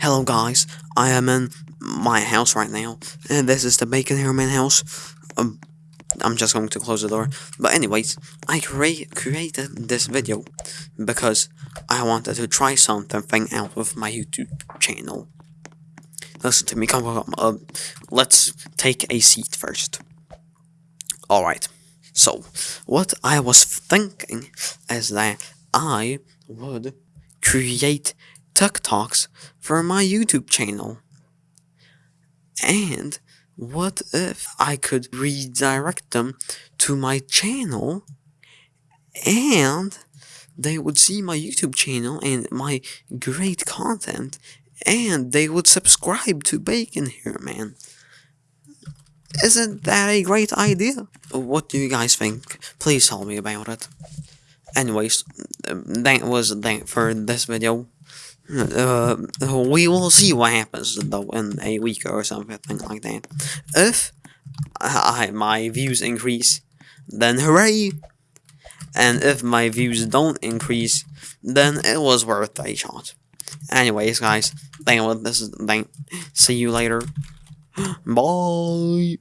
Hello guys, I am in my house right now, and this is the Bacon Hairman house. Um, I'm just going to close the door. But anyways, I crea- created this video because I wanted to try something out with my YouTube channel. Listen to me, come on, uh, let's take a seat first. Alright, so, what I was thinking is that I would create TikToks for my YouTube channel. And what if I could redirect them to my channel and they would see my YouTube channel and my great content and they would subscribe to Bacon Hairman. Isn't that a great idea? What do you guys think? Please tell me about it. Anyways, that was that for this video. Uh, we will see what happens though in a week or something like that. If I, my views increase, then hooray! And if my views don't increase, then it was worth a shot. Anyways, guys, thank you. This is thank. See you later. Bye.